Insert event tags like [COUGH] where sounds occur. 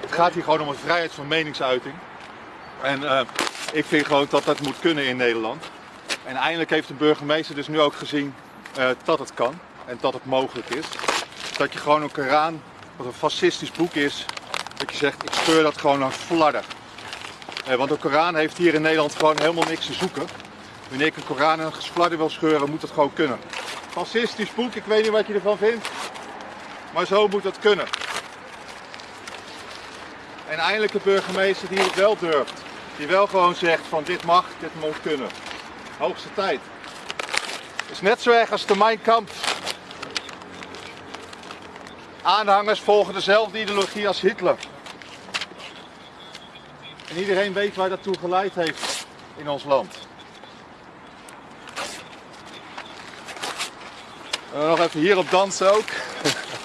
Het gaat hier gewoon om een vrijheid van meningsuiting. En eh, ik vind gewoon dat dat moet kunnen in Nederland. En eindelijk heeft de burgemeester dus nu ook gezien eh, dat het kan en dat het mogelijk is. Dat je gewoon een Koran, wat een fascistisch boek is, dat je zegt ik scheur dat gewoon naar flarden. Eh, want de Koran heeft hier in Nederland gewoon helemaal niks te zoeken. Wanneer ik een Koran en een flarden wil scheuren, moet dat gewoon kunnen. Fascistisch boek, ik weet niet wat je ervan vindt. Maar zo moet dat kunnen. En eindelijk een burgemeester die het wel durft. Die wel gewoon zegt van dit mag, dit moet kunnen. Hoogste tijd. Is net zo erg als de Mein Kampf. Aanhangers volgen dezelfde ideologie als Hitler. En iedereen weet waar dat toe geleid heeft in ons land. Uh, nog even hierop dansen ook. [LAUGHS]